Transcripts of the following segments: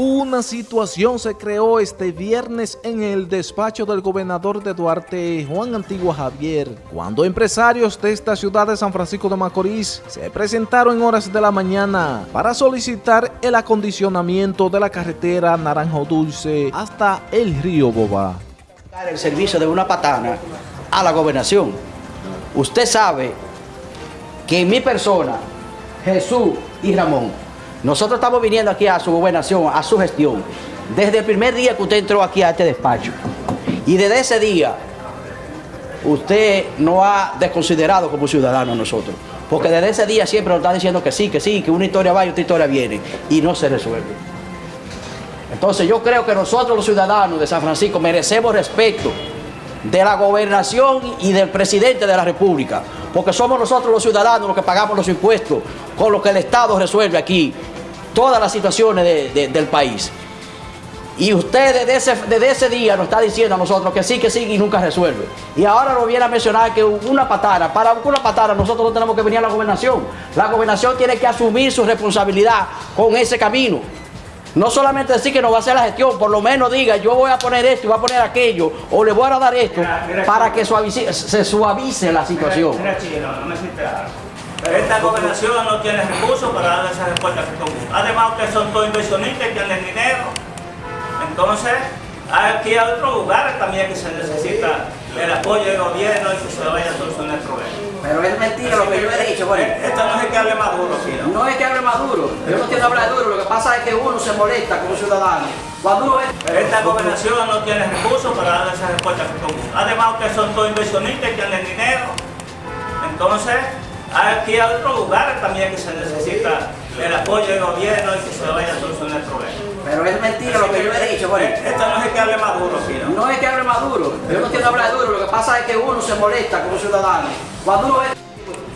Una situación se creó este viernes en el despacho del gobernador de Duarte, Juan Antigua Javier, cuando empresarios de esta ciudad de San Francisco de Macorís se presentaron en horas de la mañana para solicitar el acondicionamiento de la carretera Naranjo Dulce hasta el río Boba. El servicio de una patana a la gobernación. Usted sabe que en mi persona, Jesús y Ramón, nosotros estamos viniendo aquí a su gobernación, a su gestión, desde el primer día que usted entró aquí a este despacho. Y desde ese día, usted no ha desconsiderado como ciudadano a nosotros. Porque desde ese día siempre nos está diciendo que sí, que sí, que una historia va y otra historia viene. Y no se resuelve. Entonces yo creo que nosotros los ciudadanos de San Francisco merecemos respeto de la gobernación y del presidente de la república, porque somos nosotros los ciudadanos los que pagamos los impuestos, con lo que el Estado resuelve aquí todas las situaciones del país. Y usted desde ese, ese día nos está diciendo a nosotros que sí, que sí y nunca resuelve. Y ahora nos viene a mencionar que una patana, para una patana nosotros no tenemos que venir a la gobernación. La gobernación tiene que asumir su responsabilidad con ese camino. No solamente decir que no va a hacer la gestión, por lo menos diga, yo voy a poner esto y voy a poner aquello, o le voy a dar esto, para que se suavice la situación. Esta gobernación no tiene recursos para dar esas respuestas que Además, ustedes son todos inversionistas, tienen dinero. Entonces, aquí hay otros lugares también que se necesita el apoyo del gobierno y que se vaya a solucionar el problema. Pero es mentira lo que yo he dicho, bueno. Esto no es que hable Maduro, ¿no? No es que hable Maduro. Yo no quiero hablar duro. Lo que pasa es que uno se molesta como ciudadano. Cuando uno Pero esta gobernación no tiene recursos para dar esas respuestas que Además, ustedes son todos inversionistas, tienen dinero. Entonces, aquí hay otros lugares también que se necesita el apoyo del gobierno y que se vaya a solucionar el problema. Pero es mentira lo que yo he dicho, bueno. Esto no es que hable Maduro, ¿no? No es que hable Maduro. Yo no quiero hablar duro. Lo que pasa es que uno se molesta como ciudadano. Cuando uno ve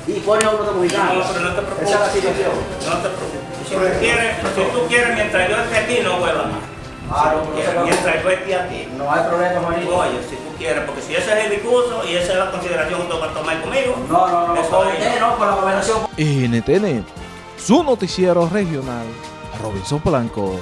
y pone a uno de mexicano. No, pero no te preocupes. Esa es la situación. No te preocupes. Si, tú quieres, si tú quieres, mientras yo esté aquí, no vuelva más. Claro, Si tú quieres, mientras yo esté aquí. No hay problema, Juanito. Oye, si tú quieres, porque si ese es el discurso y esa es la consideración que tú vas a tomar conmigo. No, no, no. eso usted no, con la gobernación. NTN, su noticiero regional, Robinson Blanco.